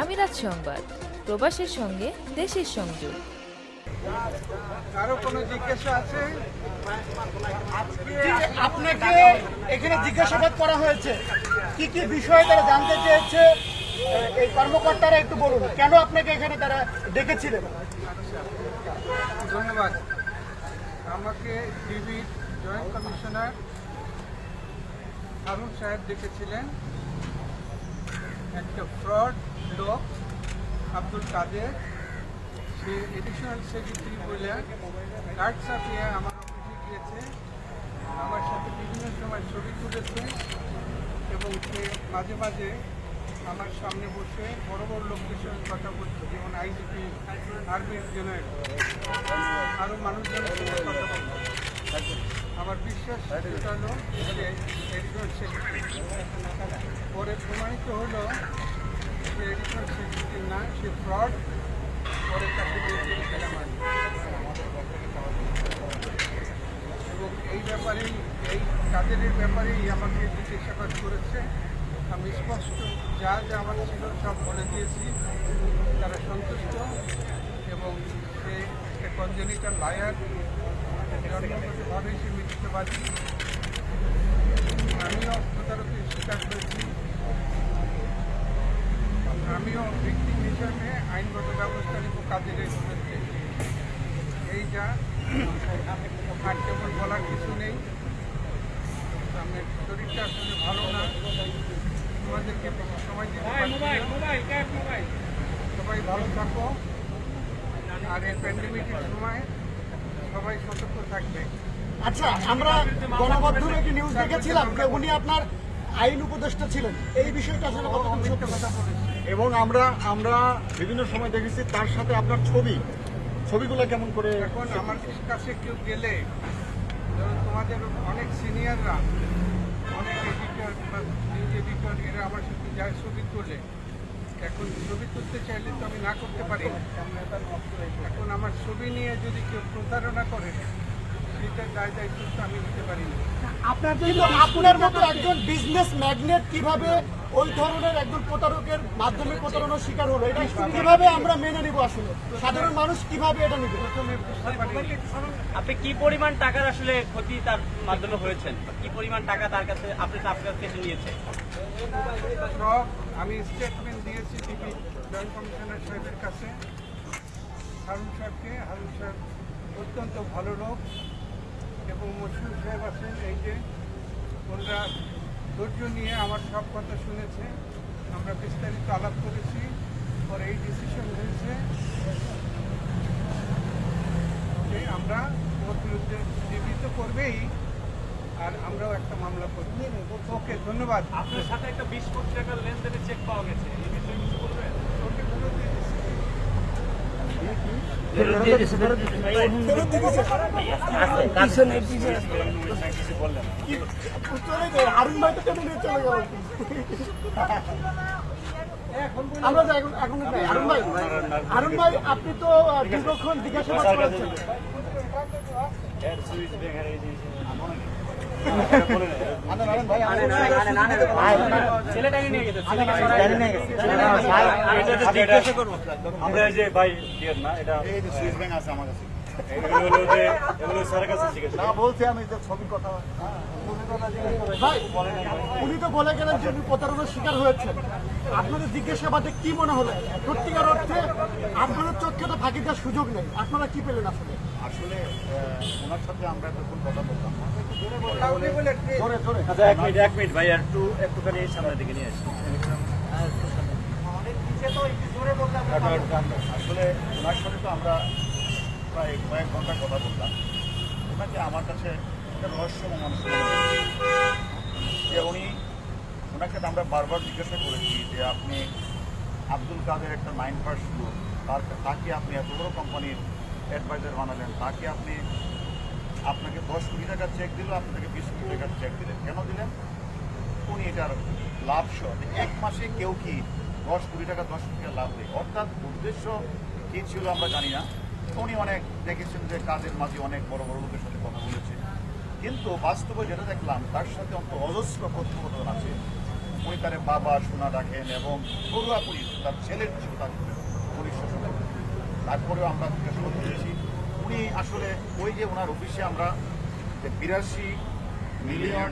আমিরাত সংবাদ প্রবাসের সঙ্গে দেশের সংযোগ। কারও কোনো জিজ্ঞাসা আছে? আপনাকে এখানে জিজ্ঞাসাবাদ করা হয়েছে। কি কি বিষয়ে তারা জানতে চেয়েছে? এই কর্মকর্তারা একটু বলুন কেন আপনাকে এখানে তারা ডেকেছিলেন? ধন্যবাদ। আমাকে ডিবির জয়েন্ট কমিশনার হারুন সাহেব ডেকেছিলেন। একটা ফ্রড লোক আব্দুল কাদের। সে এডিশনাল সেক্রেটারি বলে কার্ড ছাপিয়ে আমার অফিসে গিয়েছে। আমার সাথে বিভিন্ন সময় ছবি তুলেছে এবং সে মাঝে মাঝে আমার সামনে বসে বড় বড় লোকদের সঙ্গে কথা বলছে, যেমন আইজিপি আর্মির জেনারেল আরও মানুষজনের সঙ্গে কথা বলছে। আমার বিশ্বাস সেটা হলো এডিশনাল সেক্রেটারি পরে প্রমাণিত হলো যে এডিশনাল সেক্রেটারি না, সে ফ্রড পরে তাকে এবং এই ব্যাপারেই, এই কাদেরের ব্যাপারেই আমাকে জিজ্ঞাসাবাদ করেছে। আমি স্পষ্ট যা যা আমার ছিল সব বলে দিয়েছি। তারা সন্তুষ্ট এবং সে কনজেনিটাল লায়ার জন্মগতভাবেই সে মিথ্যবাদী আমিও প্রতারকের স্বীকার করেছি আমিও ভিক্টিম হিসাবে আইনগত ব্যবস্থা নিব কাজের বিরুদ্ধে এই যা আর তেমন বলার কিছু নেই আমি শরীরটা আসলে ভালো না তোমাদেরকে সময় সবাই ভালো থাকো আর এই প্যান্ডেমিকের সময় সবাই সতর্ক থাকবে। আচ্ছা আমরা গণমাধ্যমে একটি নিউজ দেখেছিলাম যে উনি আপনার আইন উপদেষ্টা ছিলেন? এই বিষয়টা আসলে কতটুকু মিথ্যে সত্য? কথা এবং আমরা আমরা বিভিন্ন সময় দেখেছি তার সাথে আপনার ছবি। ছবিগুলো কেমন করে এখন আমার কাছে কেউ গেলে তোমাদের অনেক সিনিয়ররা অনেক এডিটর বা নিউজ এডিটর এরা আমার সাথে যায় ছবি তোলে। এখন ছবি তুলতে চাইলে তো আমি না করতে পারি। না। এখন আমার ছবি নিয়ে যদি কেউ প্রতারণা করে সেটার দায় দায়িত্ব তো আমি নিতে পারি না। আপনার আপনার মতো একজন বিজনেস ম্যাগনেট কীভাবে ওই ধরনের একজন প্রতারকের মাধ্যমে প্রতারণার শিকার হলো এটা কীভাবে আমরা মেনে নিব আসলে? সাধারণ মানুষ কীভাবে এটা নিবে? আপনি কি পরিমাণ টাকার আসলে ক্ষতি তার মাধ্যমে হয়েছেন? কি পরিমাণ টাকা তার কাছে আপনি আপনার কাছে নিয়েছে সব আমি স্টেটমেন্ট দিয়েছি টিভি জয়েন্ট কমিশনার সাহেবের কাছে। হারুন সাহেবকে, হারুন সাহেব অত্যন্ত ভালো লোক এবং মশিউর সাহেব আছেন এই যে, ওনারা ধৈর্য নিয়ে আমার সব কথা শুনেছে। আমরা বিস্তারিত আলাপ করেছি, পরে এই ডিসিশন হয়েছে যে আমরা ওর বিরুদ্ধে জীবিত করবেই। আর আমরাও একটা মামলা করব ওকে ধন্যবাদ। আপনার সাথে একটা বিশ কোটি টাকার লেনদেনের চেক পাওয়া গেছে। এই বিষয়ে কিছু বলবেন? ওকে ফেরত দিয়ে দিচ্ছি। চলে যায় হারুন ভাই তো টেনে নিয়ে চলে গেল। আমরা এখন এখন যাই। ভাই হারুন ভাই আপনি তো দীর্ঘক্ষণ জিজ্ঞাসাবাদ করেছেন। আমরা এই যে ভাই না এটা সুইস ব্যাংক আছে আমার কাছে এগুলো স্যারের কাছে জিজ্ঞেস না বলছি আমি যে কথা ভাই উনি তো বলে গেলেন যে উনি প্রতারণার শিকার হয়েছেন। আপনাদের জিজ্ঞাসাবাদে কি মনে হলো? সত্যিকার অর্থে আপনাদের চোখে তো ফাঁকি দেওয়ার সুযোগ নেই। আপনারা কি পেলেন আসলে? আসলে ওনার সাথে আমরা এতক্ষণ কথা বললাম কাউকে বলে ট্রে- ধরে ধরে। আচ্ছা এক মিনিট এক মিনিট ভাই একটু একটুখানি সামনের দিকে নিয়ে আসি। আসলে ওনার সাথে তো আমরা প্রায় কয়েক ঘণ্টা কথা বললাম ওনাকে আমার কাছে একটা রহস্যময় যে উনি, ওনাকে আমরা বারবার জিজ্ঞাসা করেছি যে আপনি আব্দুল কাদের একটা নাইন ফার্স্ট গ্রুপ তার তাকে আপনি এত বড় কোম্পানির অ্যাডভাইজার বানালেন, তাকে আপনি আপনাকে দশ কোটি টাকার চেক দিল আপনাকে বিশ কোটি টাকার চেক দিলেন। কেন দিলেন? উনি এটার লাভ সহ। এক মাসে কেউ কি দশ কোটি টাকা, দশ কোটি টাকা লাভ দেয়? অর্থাৎ উদ্দেশ্য কি ছিল আমরা জানি না। উনি অনেক দেখেছেন যে কাজের মাঝে অনেক বড় বড় লোকের সাথে কথা বলেছে। কিন্তু বাস্তবে যেটা দেখলাম, তার সাথে অন্ত অজস্র কথোপকথন আছে। উনি তার বাবা সোনা ডাকেন এবং পুরোপুরি তার ছেলের ছিল তার পুলিশ তারপরেও আমরা জিজ্ঞাসা করতে পেরেছি উনি আসলে ওই যে ওনার অফিসে আমরা যে বিরাশি মিলিয়ন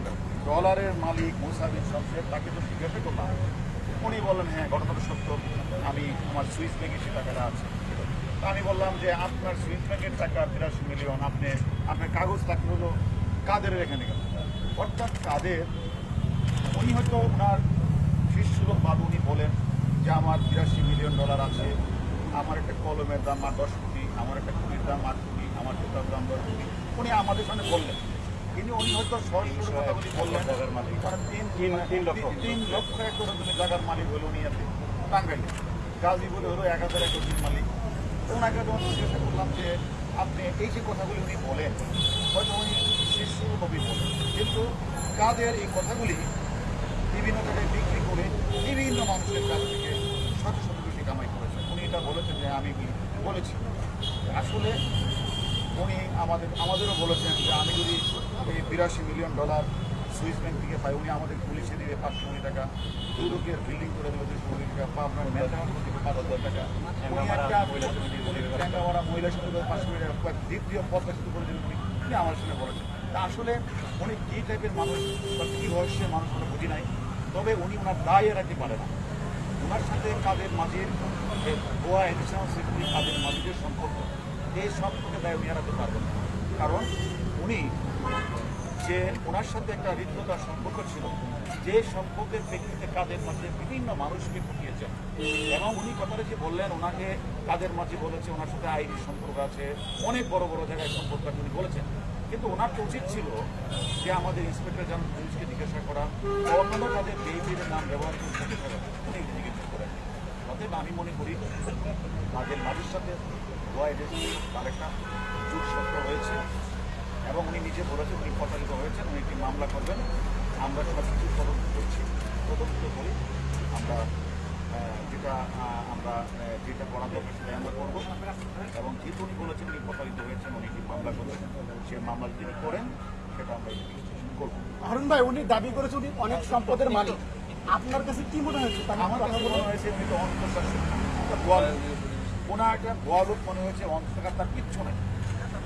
ডলারের মালিক মুসাবির শমশের তাকে তো জিজ্ঞাসা করলাম। উনি বললেন হ্যাঁ ঘটনাটা সত্য। আমি আমার সুইস ব্যাংকে সে টাকাটা আছে। আমি বললাম যে, আপনার সুইস ব্যাংকের টাকা বিরাশি মিলিয়ন, আপনি, আপনার কাগজ থাকলে হলো কাদের এখানে গেল। অর্থাৎ কাদের উনি হয়তো ওনার শিষ্যলোক বাদ উনি বলেন যে আমার বিরাশি মিলিয়ন ডলার আছে আমার একটা কলমের দাম আর দশ কোটি আমার একটা কুড়ির দাম আট কোটি আমার জুতার দাম দশ কোটি। উনি আমাদের সামনে বললেন। কিন্তু উনি হয়তো সরাসরি বললেন। কারণ তিন তিন লক্ষ। তিন লক্ষ একর জমি জায়গার মালিক হলো উনি আছে টাঙ্গাইলে। গাজীপুরে হলো এক হাজার একর মালিক। ওনাকে যখন জিজ্ঞাসা করলাম যে আপনি এই যে কথাগুলি উনি বলেন হয়তো উনি শিশু বলেন কিন্তু কাদের এই কথাগুলি বিভিন্ন জায়গায় বিক্রি করে বিভিন্ন মানুষের কাছ থেকে শত শত কোটি কামাই করেছেন উনি এটা বলেছেন যে আমি কি বলেছি? আসলে উনি আমাদের আমাদেরও বলেছেন যে আমি যদি এই বিরাশি মিলিয়ন ডলার সুইস ব্যাংক থেকে পাই উনি আমাদের পুলিশে দিবে পাঁচশো কোটি টাকা দুদকের বিল্ডিং করে দেবে দুশো কোটি টাকা বা আপনার করে দেবে পাঁচ হাজার টাকা। মহিলা সমিতি পাঁচশো কোটি টাকা দ্বিতীয় শুরু করে দেবেন উনি আমার সঙ্গে বলেছেন তা আসলে উনি কী টাইপের মানুষ বা কী রহস্যের মানুষ আমরা বুঝি নাই। তবে উনি ওনার দায় এড়াতে পারে না। ওনার সাথে কাদের মাঝির গোয়া এডিশনাল সেক্রেটারি কাদের মাঝিদের সম্পর্ক, এই সম্পর্কে দায় উনি এড়াতে পারবেন কারণ উনি যে ওনার সাথে একটা হৃদ্যতার সম্পর্ক ছিল, যে সম্পর্কের প্রেক্ষিতে কাদের মাঝে বিভিন্ন মানুষকে ফুটিয়েছেন এবং উনি কথাটা যে বললেন, ওনাকে কাদের মাঝে বলেছে, ওনার সাথে আইডি সম্পর্ক আছে, অনেক বড় বড় জায়গায় সম্পর্ক আছে, উনি বলেছেন। কিন্তু ওনার তো উচিত ছিল যে আমাদের ইন্সপেক্টর জেনারেল পুলিশকে জিজ্ঞাসা করা অন্যান্য তাদের বেইবির নাম ব্যবহার করে উনি জিজ্ঞাসা করেন। অতএব আমি মনে করি, তাদের মাঝের সাথে তার একটা যোগসূত্র হয়েছে। এবং উনি নিজে বলেছেন উনি প্রতারিত হয়েছেন উনি একটি মামলা করবেন। আমরা সব কিছু তদন্ত করছি তদন্ত করি আমরা যেটা আমরা যেটা করা দরকার সেটা আমরা করব। এবং যেহেতু উনি বলেছেন উনি প্রতারিত হয়েছেন উনি একটি মামলা করবেন সে মামলা যদি তিনি করেন সেটা আমরা করব। হারুন ভাই উনি দাবি করেছে উনি অনেক সম্পদের মালিক। আপনার কাছে কি মনে হয়েছে? আমার কাছে মনে হয়েছে উনি তো অন্তর্শাসন ওনার একটা গোয়ালুক মনে হয়েছে অন্তর্কার তার কিচ্ছু নেই।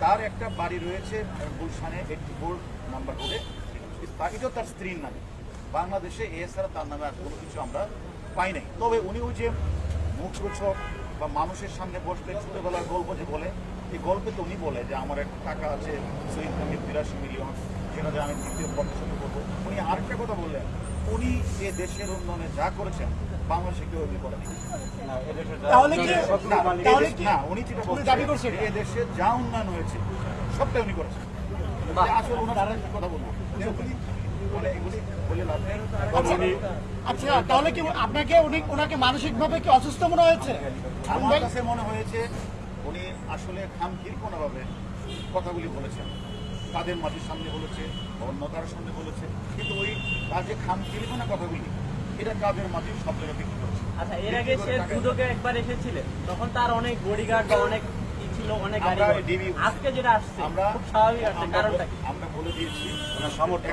তার একটা বাড়ি রয়েছে গুলশানে এইটটি ফোর নাম্বার রোডে এটাও তার স্ত্রীর নামে। বাংলাদেশে এছাড়া তার নামে আর কোনো কিছু আমরা পাই নাই। তবে উনি ওই যে মুখরোচক বা মানুষের সামনে বসলে ছোটবেলার গল্প যে বলে, এই গল্পে তো উনি বলে যে আমার একটা টাকা আছে, শহীদ ব্যাংকের বিরাশি মিলিয়ন সেটা যে আমি দ্বিতীয় প্রদর্শন করব। উনি আরেকটা কথা বললেন, উনি এ দেশের উন্নয়নে যা করেছেন বাংলাদেশে কেউ তাহলে কি তাহলে কি না, উনি যেটা দাবি করছেন? এ দেশে যা উন্নয়ন হয়েছে সবটাই উনি করেছেন। আসলে ওনার কথা বলব। কারণ উনি আচ্ছা তাহলে কি আপনাকে উনি ওনাকে মানসিকভাবে কি অসুস্থ মনে হয়েছে? আমার কাছে মনে হয়েছে উনি আসলে খামখিরপনাভাবে কথাগুলি বলেছেন। তাদের মাঝের সামনে বলেছে অন্য কারোর সামনে বলেছে। কিন্তু ওই তার যে খামখিরপনা কথাগুলি এটা কাদের মাঝে সব জায়গায় বিক্রি করেছে আচ্ছা এর আগে সে দুদকে একবার এসেছিলেন তখন তার অনেক বডিগার্ড বা অনেক ছিল অনেক গাড়ি আজকে যেটা আসছে আমরা খুব স্বাভাবিক আসছে কারণটা কি? আমরা বলে দিয়েছি ওনার সামর্থ্য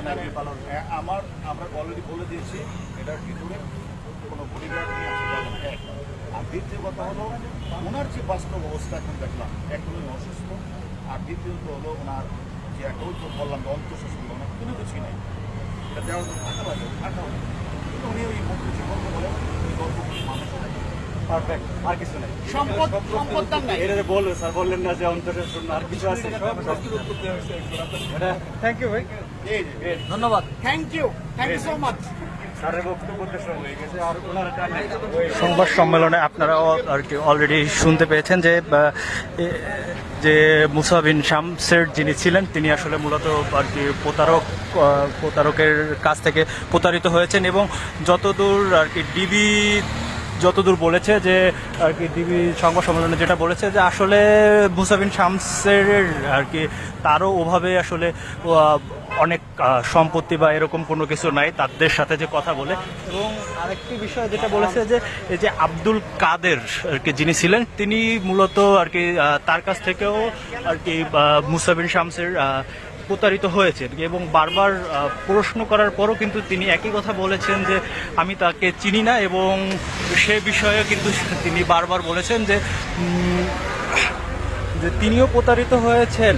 হ্যাঁ, আমার আমরা অলরেডি বলে দিয়েছি এটার ভিতরে কোনো বডিগার্ড নিয়ে আসা যাবে না আর দ্বিতীয় কথা হলো ওনার যে বাস্তব অবস্থা এখন দেখলাম উনি অসুস্থ। আর দ্বিতীয়ত হলো ওনার যে একটা তো বললাম যে অন্তঃশাসন কোনো কিছুই নেই। এটা দেওয়ার জন্য টাকা লাগে হবে কিন্তু উনি ওই গল্প বলেন ওই গল্পগুলি মানুষ পারফেক্ট আর কিছু নেই। সম্পদ সম্পদ দান নাই। এটা যে স্যার বললেন না যে অন্তর্শাসন আর কিছু আছে? থ্যাংক ইউ ভাই। ধন্যবাদ thank you thank you so much সংবাদ সম্মেলনে আপনারা আর কি অলরেডি শুনতে পেয়েছেন যে যে মুসা বিন শামসের যিনি ছিলেন, তিনি আসলে মূলত আর কি প্রতারক প্রতারকের কাছ থেকে প্রতারিত হয়েছেন এবং যতদূর আর কি ডিবি যতদূর বলেছে যে, আর কি ডিবি সংবাদ সম্মেলনে যেটা বলেছে যে, আসলে মুসাবিন শামসের আর কি তারও ওভাবে আসলে অনেক সম্পত্তি বা এরকম কোনো কিছু নাই তাদের সাথে যে কথা বলে। এবং আরেকটি বিষয় যেটা বলেছে যে এই যে আব্দুল কাদের আর কি যিনি ছিলেন তিনি মূলত আর কি তার কাছ থেকেও আর কি আহ, মুসা বিন শামসের প্রতারিত হয়েছেন। এবং বারবার প্রশ্ন করার পরও কিন্তু তিনি একই কথা বলেছেন যে আমি তাকে চিনি না এবং সে বিষয়ে কিন্তু তিনি বারবার বলেছেন যে তিনিও প্রতারিত হয়েছেন।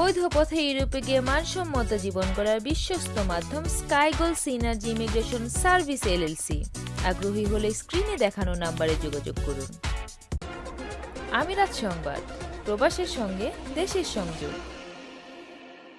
বৈধ পথে ইউরোপে গিয়ে মানসম্মত জীবন করার বিশ্বস্ত মাধ্যম Skygoal synergy immigration service LLC আগ্রহী হলে স্ক্রিনে দেখানো নাম্বারে যোগাযোগ করুন। আমিরাত সংবাদ, প্রবাসের সঙ্গে, দেশের সংযোগ।